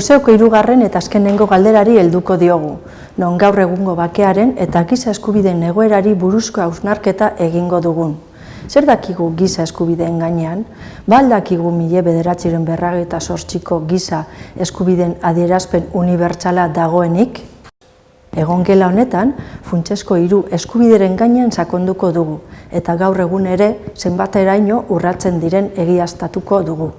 Museoko hirugarren eta azkenengo galderari helduko diogu, non gaur egungo bakearen eta giza eskubideen egoerari buruzko hausnarketa egingo dugun. Zer dakigu giza eskubideen gainean, baldakigu mile bederatziren berrage eta sortxiko giza eskubideen adierazpen unibertsala dagoenik? Egongela honetan, funtsesko hiru eskubideren gainean sakonduko dugu, eta gaur egun ere zenbateraino urratzen diren egiaztatuko dugu.